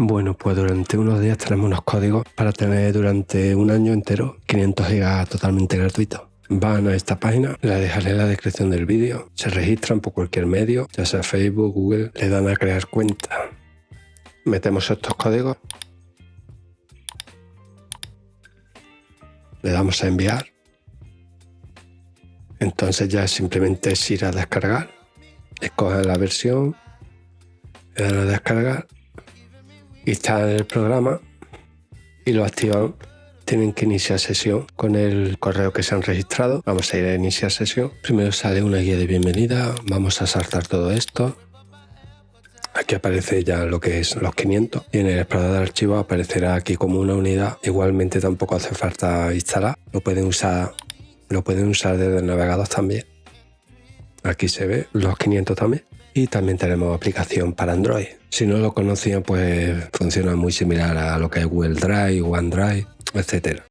Bueno, pues durante unos días tenemos unos códigos para tener durante un año entero 500 gigas totalmente gratuitos. Van a esta página, la dejaré en la descripción del vídeo, se registran por cualquier medio, ya sea Facebook, Google, le dan a crear cuenta. Metemos estos códigos, le damos a enviar, entonces ya simplemente es ir a descargar, escogen la versión, le dan a descargar instalan el programa y lo activan. Tienen que iniciar sesión con el correo que se han registrado. Vamos a ir a iniciar sesión. Primero sale una guía de bienvenida. Vamos a saltar todo esto. Aquí aparece ya lo que es los 500 y en el explorador de archivos aparecerá aquí como una unidad. Igualmente tampoco hace falta instalar. Lo pueden usar, lo pueden usar desde el navegador también. Aquí se ve los 500 también. Y también tenemos aplicación para Android. Si no lo conocían, pues funciona muy similar a lo que es Google Drive, OneDrive, etcétera.